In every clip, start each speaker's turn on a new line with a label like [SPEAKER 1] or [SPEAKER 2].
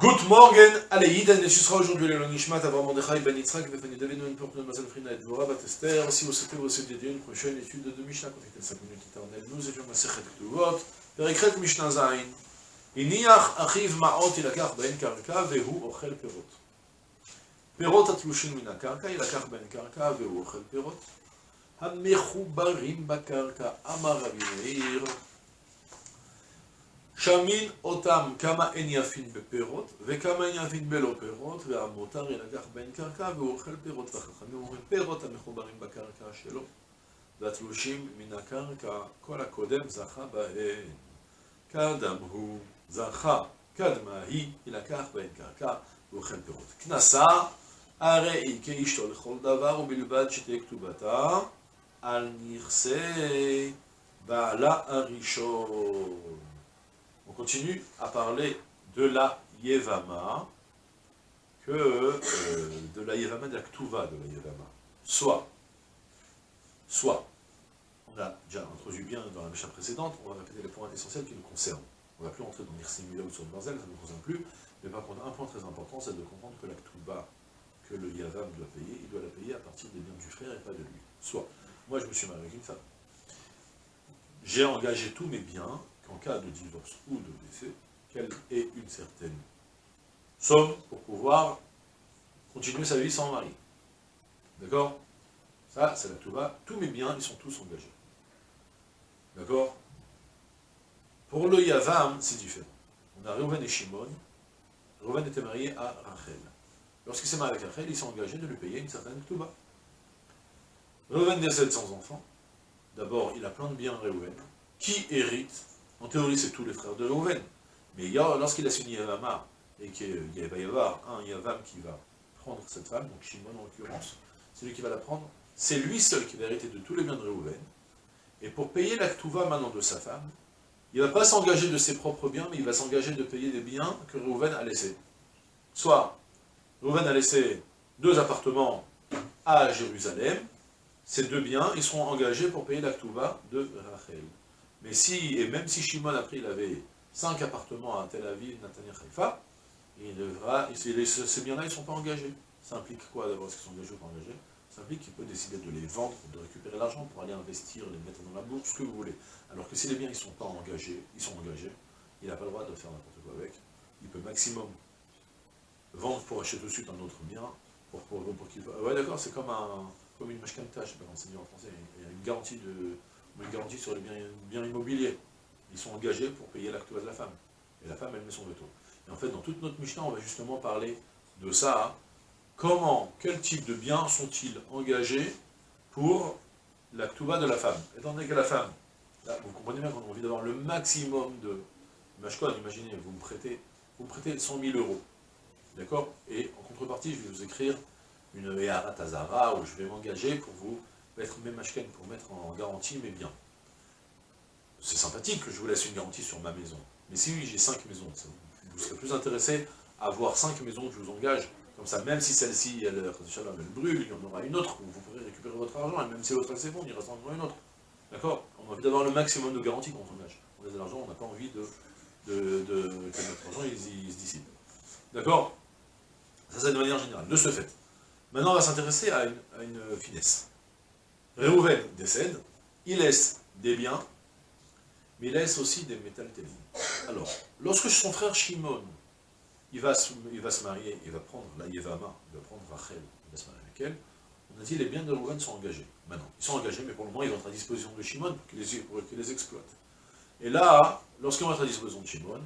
[SPEAKER 1] Good morning, allez, et ce sera aujourd'hui le Nishmat, Avram Mordechai, Ben Yitzhak, Befani David, une porte de Mazal Frina et Dvora, Batester. Si vous souhaitez vous dédier une prochaine étude de Mishnah, contactez 5 minutes éternelles. Nous étions Masechet Ktuvot, Perikret Mishnah Zain. הניח אחיו מעות ילקח בהן קרקע והוא אוכל פירות. פירות התלושים מן הקרקע ילקח בהן קרקע והוא אוכל פירות. המחוברים בקרקע, אמר רבי מאיר, שמין אותם כמה אין יפין בפירות, וכמה אין יפין בלא פירות, והמותר ילקח בהן קרקע והוא אוכל פירות, והחכמים אומרים פירות המחוברים בקרקע שלו, והתלושים מן הקרקע, כל הקודם זכה בהן. כאדם הוא זכה, קדמה היא, ילקח בהן קרקע והוא אוכל פירות. כנסה, הרי היא כאשתו לכל דבר, ובלבד שתהיה כתובתה על נכסי בעלה הראשון. On continue à parler de la Yevama, que euh, de la Yevama, de la Ktuva de la Yevama. Soit, soit, on a déjà introduit bien dans la Mishnah précédente, on va répéter les points essentiels qui nous concernent. On ne va plus entrer dans l'Irsimula ou sur le Barzel, ça ne nous concerne plus, mais par contre, un point très important, c'est de comprendre que la Ktuva que le Yavam doit payer, il doit la payer à partir des biens du frère et pas de lui. Soit, moi je me suis marié avec une femme, j'ai engagé tous mes biens en cas de divorce ou de décès, qu'elle ait une certaine somme pour pouvoir continuer sa vie sans mari. D'accord? Ça, c'est la Touba. Tous mes biens, ils sont tous engagés. D'accord? Pour le Yavam, c'est différent. On a Reuven et Shimon. Reuven était marié à Rachel. Lorsqu'il s'est marié avec Rachel, il s'est engagé de lui payer une certaine Touba. Reuven décède sans enfant. D'abord, il a plein de biens Reuven, qui hérite en théorie, c'est tous les frères de Reuven. Mais lorsqu'il a signé Yavama, et qu'il va y avoir un Yavam qui va prendre cette femme, donc Shimon en l'occurrence, c'est lui qui va la prendre, c'est lui seul qui va hériter de tous les biens de Reuven. Et pour payer la Ktuva maintenant de sa femme, il ne va pas s'engager de ses propres biens, mais il va s'engager de payer des biens que Reuven a laissés. Soit, Reuven a laissé deux appartements à Jérusalem, ces deux biens, ils seront engagés pour payer la Ktuva de Rachel. Mais si, et même si Shimon, après, il avait cinq appartements à Tel Aviv, Natania, Haïfa, il devra, ces biens-là, ils ne sont pas engagés. Ça implique quoi d'abord Est-ce qu'ils sont engagés ou pas engagés? Ça implique qu'il peut décider de les vendre, de récupérer l'argent pour aller investir, les mettre dans la bourse, ce que vous voulez. Alors que si les biens ne sont pas engagés, ils sont engagés, il n'a pas le droit de faire n'importe quoi avec. Il peut maximum vendre pour acheter tout de suite un autre bien, pour, pour, pour qu'il... Ouais d'accord, c'est comme, un, comme une mashkanta, je ne sais pas enseigner en français, il y a une garantie de une garantie sur les biens, immobiliers. Ils sont engagés pour payer l'acte de la femme. Et la femme, elle met son veto. Et en fait, dans toute notre Mishnah, on va justement parler de ça. Comment, quel type de biens sont-ils engagés pour l'acte de la femme? Étant donné que la femme, là, vous comprenez bien qu'on a envie d'avoir le maximum de mashkon, imaginez, vous me prêtez, vous prêtez 100 000 euros. D'accord? Et en contrepartie, je vais vous écrire une Ehara Tazara où je vais m'engager pour vous mettre mes machken pour mettre en garantie mes biens. C'est sympathique que je vous laisse une garantie sur ma maison. Mais si oui, j'ai cinq maisons, vous serez plus intéressé à avoir cinq maisons que je vous engage. Comme ça, même si celle-ci, elle, elle, brûle, il y en aura une autre où vous pourrez récupérer votre argent, et même si l'autre c'est bon, il restera encore une autre. D'accord? On a envie d'avoir le maximum de garanties quand on engage. On a de l'argent, on n'a pas envie de, de, de, que notre argent il, se dissipe. D'accord? Ça, c'est de manière générale. De ce fait. Maintenant, on va s'intéresser à une finesse. Réhouven décède, il laisse des biens, mais il laisse aussi des métal Alors, lorsque son frère Shimon, il va, se, il va se marier, il va prendre la Yevama, il va prendre Rachel, il va se marier avec elle, on a dit les biens de Réhouven sont engagés. Maintenant, ils sont engagés, mais pour le moment, ils vont être à disposition de Shimon pour qu'il les, les, exploite. Et là, lorsqu'ils vont être à disposition de Shimon,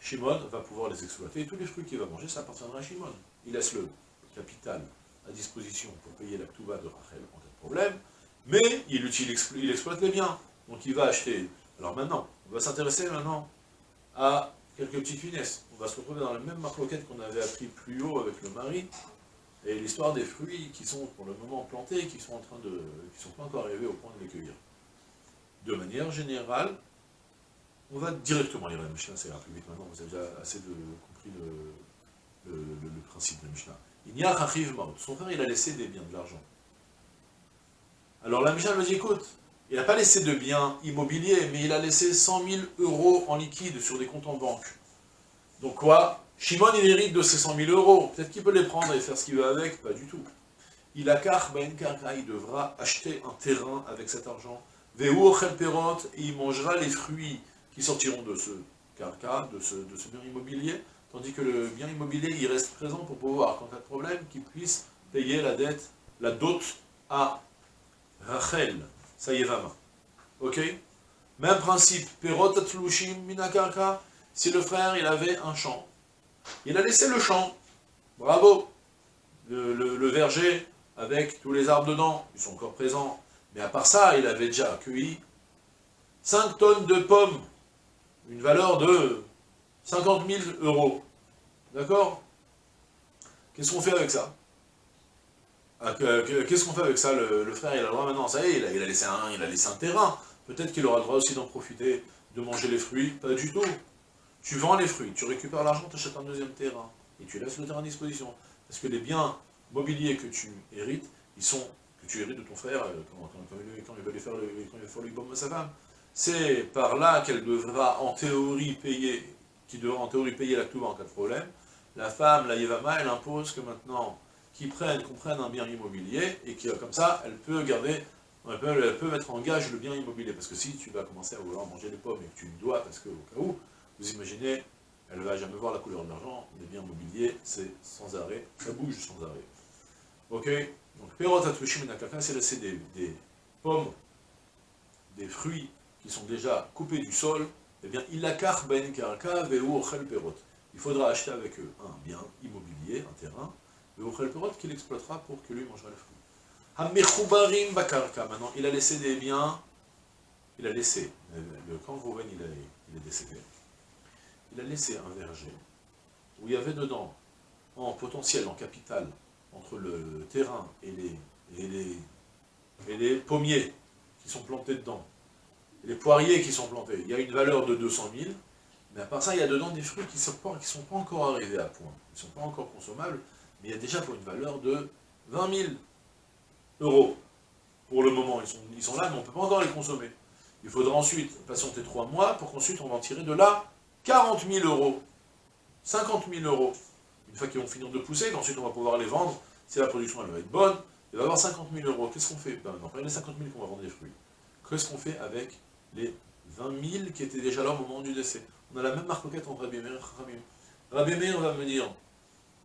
[SPEAKER 1] Shimon va pouvoir les exploiter, et tous les fruits qu'il va manger, ça appartiendra à Shimon. Il laisse le capital à disposition pour payer la Ktuba de Rachel en cas de problème, mais il, il, exploite les biens. Donc il va acheter. Alors maintenant, on va s'intéresser maintenant à quelques petites finesses. On va se retrouver dans la même marloquette qu'on avait appris plus haut avec le mari, et l'histoire des fruits qui sont pour le moment plantés, qui sont en train de, qui sont pas encore arrivés au point de les cueillir. De manière générale, on va directement lire la Mishnah, c'est plus vite maintenant, vous avez déjà assez compris le, principe de la Mishnah. Il n'y a Son frère, il a laissé des biens, de l'argent. Alors la Mishnah me dit, écoute, il n'a pas laissé de biens immobiliers, mais il a laissé 100 000 euros en liquide sur des comptes en banque. Donc quoi? Shimon, il hérite de ses 100 000 euros. Peut-être qu'il peut les prendre et faire ce qu'il veut avec, pas du tout. Il a car ben il devra acheter un terrain avec cet argent. perot, et il mangera les fruits qui sortiront de ce carca, de ce, de ce bien immobilier, tandis que le bien immobilier, il reste présent pour pouvoir, quand il y a de problème, qu'il puisse payer la dette, la dot à Rachel, ça y est, main. Ok? Même principe, perot atlushim minakarka, si le frère, il avait un champ, il a laissé le champ, bravo, le, verger avec tous les arbres dedans, ils sont encore présents, mais à part ça, il avait déjà accueilli 5 tonnes de pommes, une valeur de 50 000 euros, d'accord? Qu'est-ce qu'on fait avec ça? Qu'est-ce qu'on fait avec ça le, frère, il a le droit maintenant, ça y est, il a, laissé, un, il a laissé un terrain, peut-être qu'il aura le droit aussi d'en profiter, de manger les fruits, pas du tout. Tu vends les fruits, tu récupères l'argent, tu achètes un deuxième terrain, et tu laisses le terrain à disposition. Parce que les biens mobiliers que tu hérites, ils sont, que tu hérites de ton frère, euh, quand, il va lui faire le, quand le à sa femme, c'est par là qu'elle devra en théorie payer, qui devra en théorie payer la en cas de problème. La femme, la Yevama, elle impose que maintenant, qu'ils prennent, qu'on prenne un bien immobilier, et que comme ça, elle peut garder, elle peut, mettre en gage le bien immobilier. Parce que si tu vas commencer à vouloir manger les pommes et que tu dois, parce que au cas où, vous imaginez, elle ne va jamais voir la couleur de l'argent, les biens mobiliers, c'est sans arrêt, ça bouge sans arrêt. Ok? Donc, Perot c'est laisser des, des pommes, des fruits qui sont déjà coupés du sol, eh bien, il ben karka perot. Il faudra acheter avec eux un bien immobilier, un terrain, qu'il exploitera pour que lui mangera les fruits. bakarka. Maintenant, il a laissé des biens, il a laissé, le camp Rouven, il, est décédé. Il a laissé un verger où il y avait dedans, en potentiel, en capital, entre le terrain et les, pommiers qui sont plantés dedans, les poiriers qui sont plantés, il y a une valeur de 200 000, mais à part ça, il y a dedans des fruits qui ne sont, sont pas encore arrivés à point, ils ne sont pas encore consommables, mais il y a déjà pour une valeur de 20 000 euros. Pour le moment, ils sont, ils sont là, mais on ne peut pas encore les consommer. Il faudra ensuite patienter trois mois pour qu'ensuite on en tire de là 40 000 euros, 50 000 euros, une fois qu'ils vont finir de pousser, qu'ensuite on va pouvoir les vendre, si la production elle va être bonne, il va y avoir 50 000 euros. Qu'est-ce qu'on fait? Ben, Après les 50 000 qu'on va vendre des fruits, qu'est-ce qu'on fait avec les 20 000 qui étaient déjà là au moment du décès? On a la même marcoquette entre Rabbi Meir et Rabbi Meir va me dire,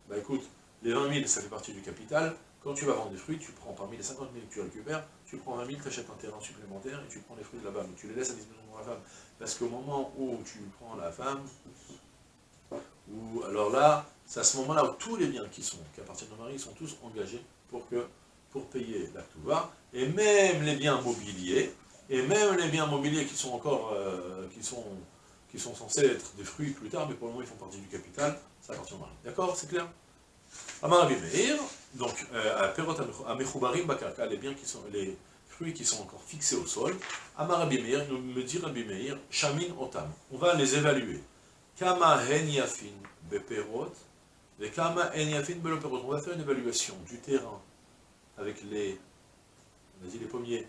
[SPEAKER 1] bah écoute, les 20 000 ça fait partie du capital, quand tu vas vendre des fruits, tu prends parmi les 50 000 que tu récupères, tu prends 20 000, tu achètes un terrain supplémentaire et tu prends les fruits de là-bas, mais tu les laisses à disposition de la femme. Parce qu'au moment où tu prends la femme, ou alors là, c'est à ce moment-là où tous les biens qui sont, qui appartiennent au mari, sont tous engagés pour, payer la va, et même les biens mobiliers, et même les biens mobiliers qui sont encore, euh, qui, sont, qui sont censés être des fruits plus tard, mais pour le moment ils font partie du capital, ça appartient au mari. D'accord? C'est clair? Amar Meir, donc, euh, à Bakarka, les biens qui sont, les, fruits qui sont encore fixés au sol, Amar Meir, nous me dit Rabbi Meir, Shamin Otam. On va les évaluer. Kama Hen Yafin Beperot, et Kama Yafin. On va faire une évaluation du terrain avec les, on a dit les pommiers,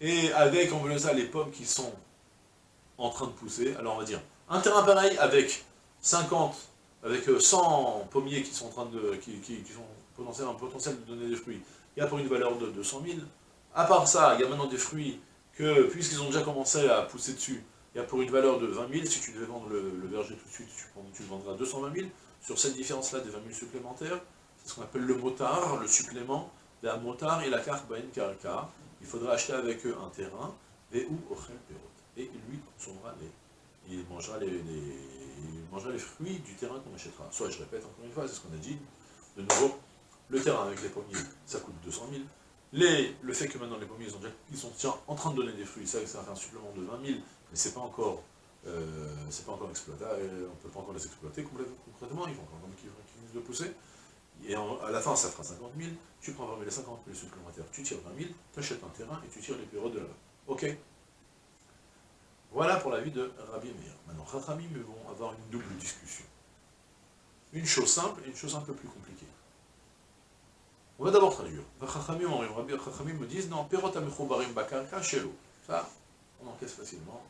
[SPEAKER 1] et avec, on ça, les pommes qui sont en train de pousser. Alors on va dire, un terrain pareil avec 50, avec 100 pommiers qui sont en train de, qui, qui, sont potentiel, un potentiel de donner des fruits. Il y a pour une valeur de 200 000, à part ça, il y a maintenant des fruits que, puisqu'ils ont déjà commencé à pousser dessus, il y a pour une valeur de 20 000, si tu devais vendre le, verger tout de suite, tu, le vendras 220 000. Sur cette différence-là des 20 000 supplémentaires, c'est ce qu'on appelle le motard, le supplément, la motard et la carte bain. Il faudra acheter avec eux un terrain, et ou Et lui consomera les, il mangera les, mangera les fruits du terrain qu'on achètera. Soit, je répète encore une fois, c'est ce qu'on a dit, de nouveau, le terrain avec les pommiers, ça coûte 200 000. Les, le fait que maintenant les pommiers, ils, sont déjà en train de donner des fruits, ça, ça fait un supplément de 20 000, mais c'est pas encore, euh, pas encore exploité, euh, on ne peut pas encore les exploiter concrètement, ils vont encore finissent de pousser. Et à la fin, ça fera 50 000, tu prends 20 000 les 50 000 supplémentaires, tu tires 20 000, tu achètes un terrain et tu tires les périodes de là-bas. Ok? Voilà pour la vie de Rabbi Meir. Maintenant, Khatramim vont avoir une double discussion. Une chose simple et une chose un peu plus compliquée. On va d'abord traduire. Rabbi Chachamim me disent, non, perot amechobarim bakarka. Ça, on encaisse facilement.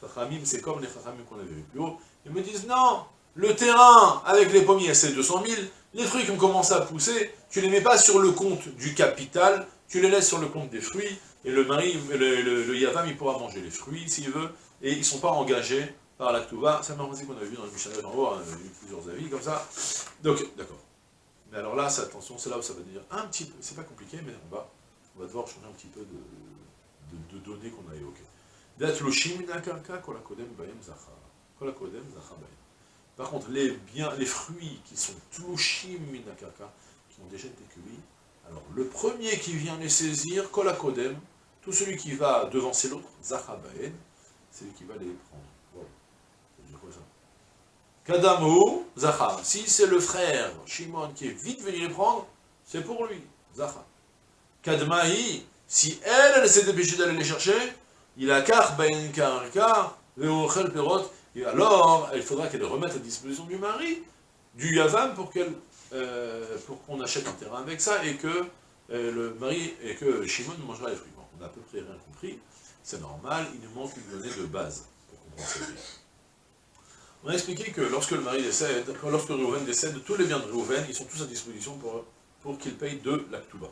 [SPEAKER 1] Chachamim, c'est comme les Chachamim qu'on avait vu plus haut. Ils me disent, non, le terrain avec les pommiers c'est 200 000, les fruits qui ont commencé à pousser, tu les mets pas sur le compte du capital, tu les laisses sur le compte des fruits, et le mari, le, Yavam, il pourra manger les fruits s'il veut, et ils ne sont pas engagés par la Ktuva. C'est un qu'on avait vu dans le Mishnah en haut, on a vu plusieurs avis comme ça. Donc, d'accord. Mais alors là, attention, c'est là où ça va dire un petit peu, c'est pas compliqué, mais on va, on va devoir changer un petit peu de, données qu'on a évoquées. Par contre, les les fruits qui sont tlushim minakaka, qui ont déjà été cueillis, alors le premier qui vient les saisir, kolakodem, tout celui qui va devancer l'autre, zachabaen, c'est lui qui va les prendre. Voilà. Dire quoi ça Kadamo, Zachar. Si c'est le frère Shimon qui est vite venu les prendre, c'est pour lui, Zachar. Kadmahi, si elle, elle s'est dépêchée d'aller les chercher, il a kar ben karka, perot, et alors, il faudra qu'elle remette à disposition du mari, du yavam, pour qu'elle euh, pour qu'on achète un terrain avec ça, et que euh, le mari, et que Shimon mangera les fruits. on a à peu près rien compris, c'est normal, il nous manque une donnée de base pour comprendre ça. On a expliqué que lorsque le mari décède, lorsque Reuven décède, tous les biens de Reuven, ils sont tous à disposition pour, pour qu'il paye de l'Aktuba.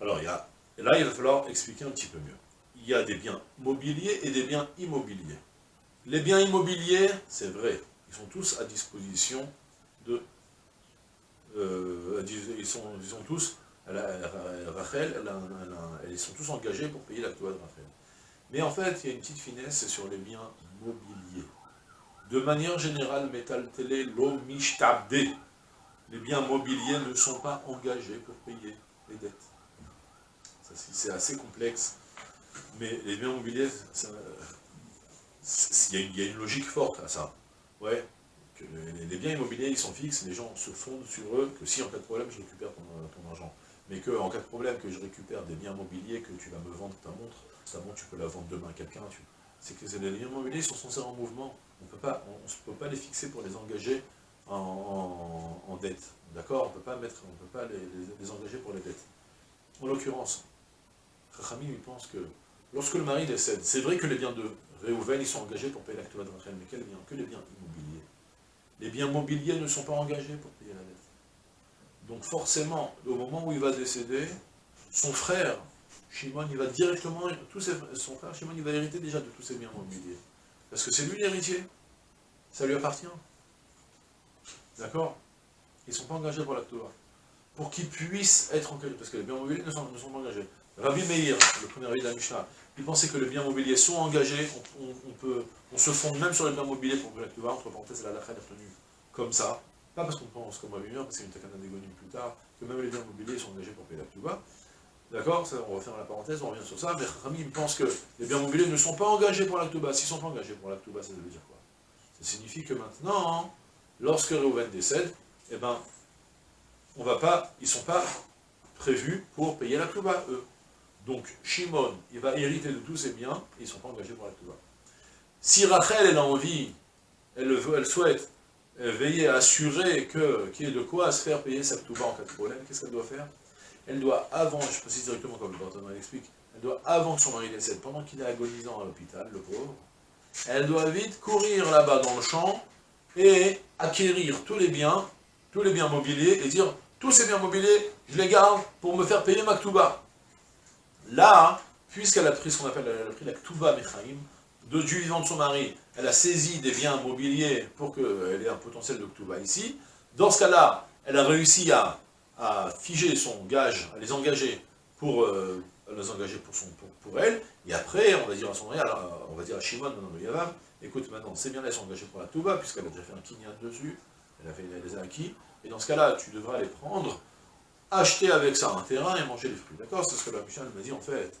[SPEAKER 1] Alors, il y a, là, il va falloir expliquer un petit peu mieux. Il y a des biens mobiliers et des biens immobiliers. Les biens immobiliers, c'est vrai, ils sont tous à disposition de... Euh, ils, sont, tous, Rachel, ils sont tous engagés pour payer l'Aktuba de Rachel. Mais en fait, il y a une petite finesse sur les biens mobiliers. De manière générale, Metal Télé, l'eau Les biens mobiliers ne sont pas engagés pour payer les dettes. C'est assez complexe. Mais les biens mobiliers, il y, a une logique forte à ça. Ouais, les, biens immobiliers, ils sont fixes, les gens se fondent sur eux, que si en cas de problème, je récupère ton, argent. Mais que en cas de problème, que je récupère des biens mobiliers, que tu vas me vendre ta montre, ta montre, tu peux la vendre demain à quelqu'un, c'est que les biens immobiliers sont censés en mouvement. On ne peut pas les fixer pour les engager en, dette. D'accord? On ne peut pas, les, engager pour les dettes. En l'occurrence, Rachami lui pense que lorsque le mari décède, c'est vrai que les biens de Réhouven, ils sont engagés pour payer l'acte de Rachel, mais quels biens Que les biens immobiliers. Les biens mobiliers ne sont pas engagés pour payer la dette. Donc forcément, au moment où il va décéder, son frère Shimon, il va directement, son frère Shimon, il va hériter déjà de tous ses biens mobiliers. Parce que c'est lui l'héritier. Ça lui appartient. D'accord? Ils ne sont pas engagés pour l'acte Pour qu'ils puissent être engagés, parce que les biens mobiliers ne sont, pas engagés. Rabbi Meir, le premier avis de la Mishnah, il pensait que les biens mobiliers sont engagés, on, peut, on se fonde même sur les biens mobiliers pour que l'acte entre parenthèses, la lacha est retenue comme ça. Pas parce qu'on pense comme Rabbi Meir, parce que c'est une takana d'égonie plus tard, que même les biens mobiliers sont engagés pour payer l'acte D'accord? On va faire la parenthèse, on revient sur ça. Mais Rami pense que les biens mobiliers ne sont pas engagés pour l'acte bas. S'ils ne sont pas engagés pour l'acte bas, ça veut dire quoi? Ça signifie que maintenant, lorsque Reuven décède, eh ben, on va pas, ils ne sont pas prévus pour payer bas, eux. Donc, Shimon, il va hériter de tous ses biens, ils ne sont pas engagés pour l'acte bas. Si Rachel, elle a envie, elle, veut, elle souhaite veiller à assurer qu'il y ait de quoi se faire payer sa bas en cas de problème, qu'est-ce qu'elle doit faire? Elle doit, avant, je précise directement comme le Barthélémy l'explique, elle doit, avant que son mari décède, pendant qu'il est agonisant à l'hôpital, le pauvre, elle doit vite courir là-bas dans le champ et acquérir tous les biens, tous les biens mobiliers, et dire, tous ces biens mobiliers, je les garde pour me faire payer ma ktouba. Là, puisqu'elle a pris ce qu'on appelle, elle a la ktouba mechaim, de, du vivant de son mari, elle a saisi des biens mobiliers pour qu'elle ait un potentiel de ktouba ici, dans ce cas-là, elle a réussi à figer son gage, à les engager pour, euh, les engager pour, son, pour, elle, et après, on va dire à son mari, on va dire à Shimon, non, non, Yavam, écoute, maintenant, c'est bien, elle s'est engagée pour la Touba, puisqu'elle a déjà fait un kinyan dessus, elle a fait les acquis, et dans ce cas-là, tu devras les prendre, acheter avec ça un terrain et manger les fruits. D'accord C'est ce que la Mishnah m'a dit, en fait,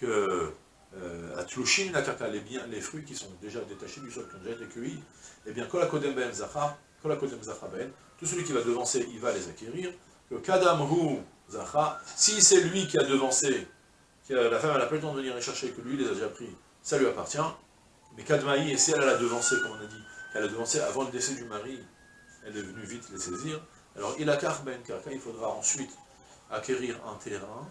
[SPEAKER 1] que euh, à Tlushin, les, biens, les fruits qui sont déjà détachés du sol, qui ont déjà été cueillis, eh bien, Kolakodem Ben Ben, tout celui qui va devancer, il va les acquérir, que Kadamhu Zacha, si c'est lui qui a devancé, que la femme n'a pas le temps de venir les chercher, que lui les a déjà pris, ça lui appartient. Mais Kadmaï, et si elle a devancé, comme on a dit, qu'elle a devancé avant le décès du mari, elle est venue vite les saisir, alors il a ben kaka, il faudra ensuite acquérir un terrain,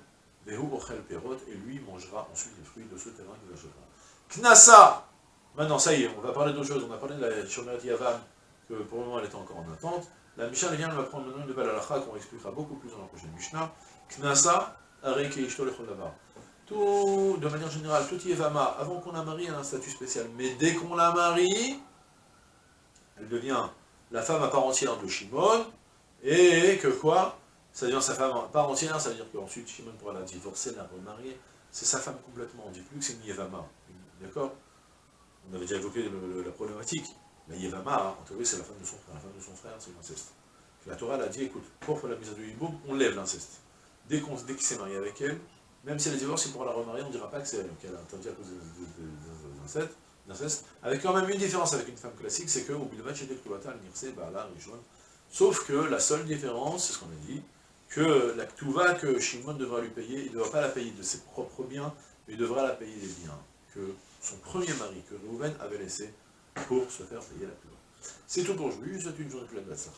[SPEAKER 1] et lui mangera ensuite les fruits de ce terrain qu'il achètera. Knasa, Maintenant, ça y est, on va parler d'autre chose. On a parlé de la Shomer Yavam, que pour le moment elle est encore en attente. La Mishnah vient, elle va prendre maintenant une nouvelle halakha qu'on expliquera beaucoup plus dans la prochaine Mishnah. Knasa, Areke Ishto Tout, de manière générale, tout Yevama, avant qu'on la marie, elle a un statut spécial. Mais dès qu'on la marie, elle devient la femme à part entière de Shimon, et que quoi? Ça devient sa femme part entière, ça veut dire qu'ensuite Shimon pourra la divorcer, la remarier. C'est sa femme complètement, on ne dit plus que c'est une Yevama. D'accord? On avait déjà évoqué la problématique. La Yevama, en théorie, c'est la femme de son frère. La femme de son frère, c'est l'inceste. La Torah a dit, écoute, pour la mise à du hiboum, on lève l'inceste. Dès qu'il s'est marié avec elle, même si elle est divorcée pour la remarier, on ne dira pas que c'est elle, qu'elle a interdit à cause de l'inceste. Avec quand même une différence avec une femme classique, c'est que au Bilvat chez Nirse, Baala, Rishon. Sauf que la seule différence, c'est ce qu'on a dit, que la Ktuva que Shimon devra lui payer, il ne devra pas la payer de ses propres biens, mais il devra la payer des biens que son premier mari, que Reuven avait laissé pour se faire payer la Ktuva. C'est tout pour aujourd'hui, je vous souhaite une journée pleine de ça.